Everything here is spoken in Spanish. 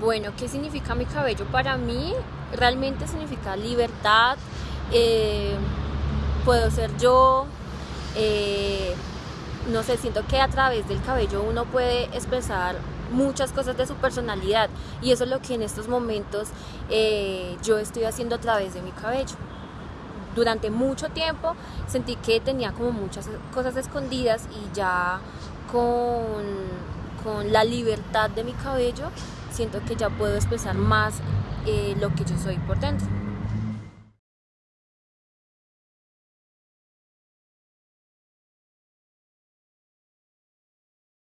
Bueno, ¿qué significa mi cabello para mí? Realmente significa libertad, eh, puedo ser yo, eh, no sé, siento que a través del cabello uno puede expresar muchas cosas de su personalidad y eso es lo que en estos momentos eh, yo estoy haciendo a través de mi cabello. Durante mucho tiempo sentí que tenía como muchas cosas escondidas y ya con, con la libertad de mi cabello siento que ya puedo expresar más eh, lo que yo soy por dentro.